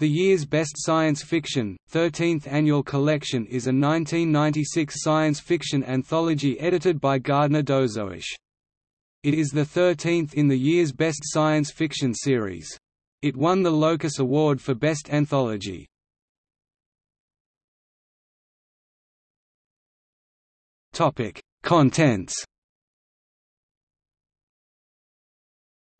The year's best science fiction, 13th annual collection is a 1996 science fiction anthology edited by Gardner Dozois. It is the 13th in the year's best science fiction series. It won the Locus Award for Best Anthology. Contents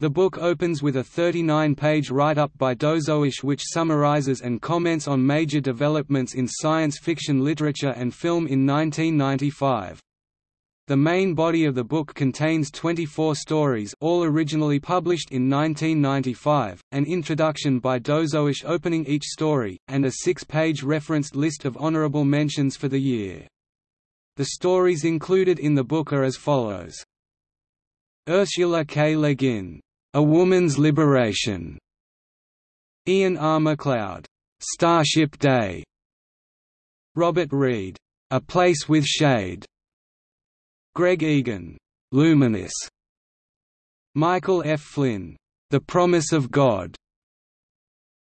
The book opens with a 39-page write-up by Dozois which summarizes and comments on major developments in science fiction literature and film in 1995. The main body of the book contains 24 stories all originally published in 1995, an introduction by Dozois opening each story, and a six-page referenced list of honorable mentions for the year. The stories included in the book are as follows. Ursula K. Le Guin a Woman's Liberation. Ian R. MacLeod, Starship Day. Robert Reed, A Place with Shade. Greg Egan, Luminous. Michael F. Flynn, The Promise of God.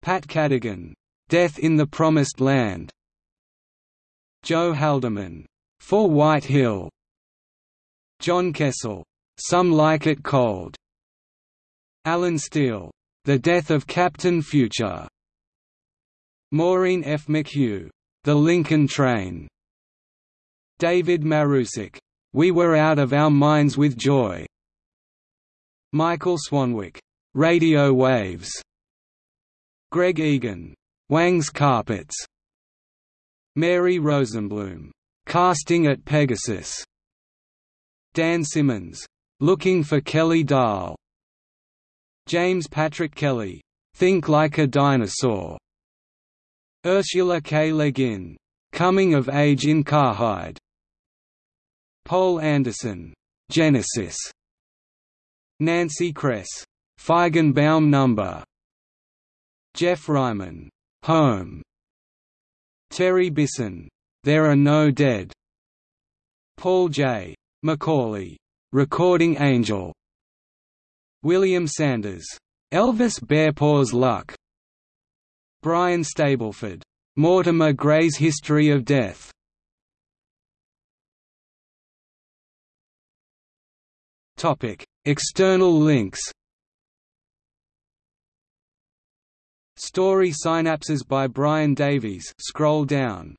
Pat Cadigan, Death in the Promised Land. Joe Haldeman, For White Hill. John Kessel, Some Like It Cold. Allen Steele, The Death of Captain Future. Maureen F. McHugh, The Lincoln Train. David Marusek, We Were Out of Our Minds with Joy. Michael Swanwick, Radio Waves. Greg Egan, Wang's Carpets. Mary Rosenblum, Casting at Pegasus. Dan Simmons, Looking for Kelly Dahl. James Patrick Kelly, "'Think Like a Dinosaur' Ursula K. Le Guin, "'Coming of Age in Karhide' Poul Anderson, "'Genesis' Nancy Kress, "'Feigenbaum Number' Geoff Ryman, "'Home' Terry Bisson, "'There Are No Dead' Paul J. McAuley, "'Recording Angel' William Sanders, Elvis Bearpaws Luck, Brian Stableford, Mortimer Gray's History of Death. Topic: External links. Story synapses by Brian Davies. Scroll down.